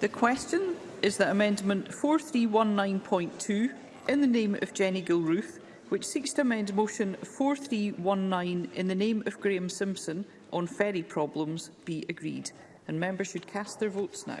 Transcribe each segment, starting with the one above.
The question is that Amendment 4319.2, in the name of Jenny Gilruth, which seeks to amend Motion 4319 in the name of Graham Simpson on ferry problems, be agreed. And members should cast their votes now.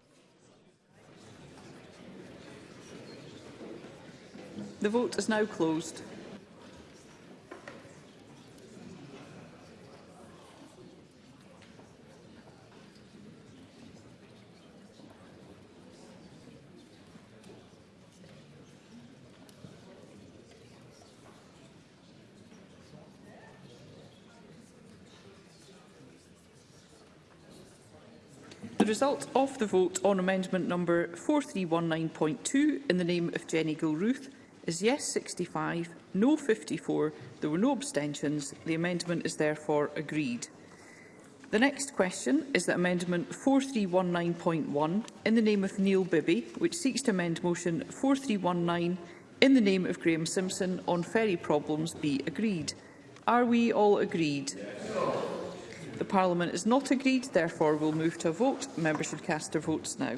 The vote is now closed. result of the vote on amendment number 4319.2 in the name of Jenny Gilruth is yes 65, no 54. There were no abstentions. The amendment is therefore agreed. The next question is that Amendment 4319.1 in the name of Neil Bibby, which seeks to amend Motion 4319 in the name of Graham Simpson on ferry problems be agreed. Are we all agreed? Yes. The Parliament has not agreed. Therefore, we'll move to a vote. Members should cast their votes now.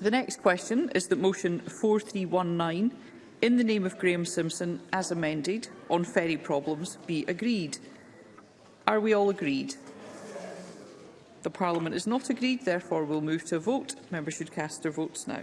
The next question is that motion 4319 in the name of Graham Simpson as amended on ferry problems be agreed. Are we all agreed? The Parliament is not agreed, therefore we'll move to a vote. Members should cast their votes now.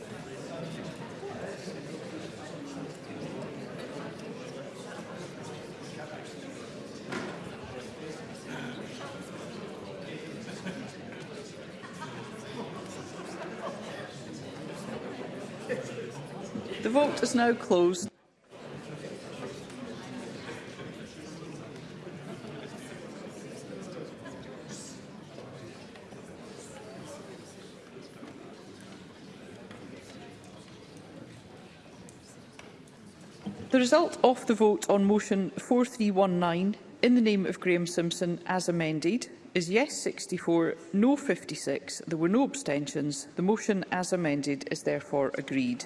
The vote is now closed. The result of the vote on motion 4319 in the name of Graham Simpson as amended is yes 64, no 56. There were no abstentions. The motion as amended is therefore agreed.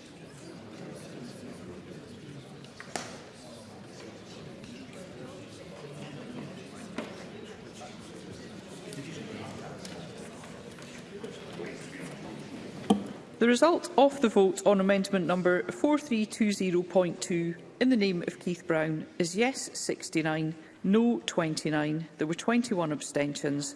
The result of the vote on amendment number 4320.2 in the name of Keith Brown is yes 69, no 29. There were 21 abstentions.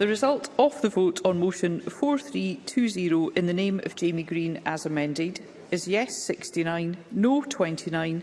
The result of the vote on motion 4320 in the name of Jamie Green as amended is yes 69, no 29.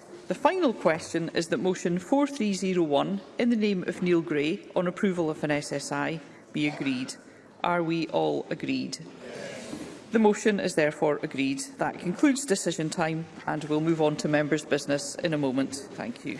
The final question is that motion 4301 in the name of Neil Gray on approval of an SSI be agreed. Are we all agreed? Yes. The motion is therefore agreed. That concludes decision time and we'll move on to members' business in a moment. Thank you.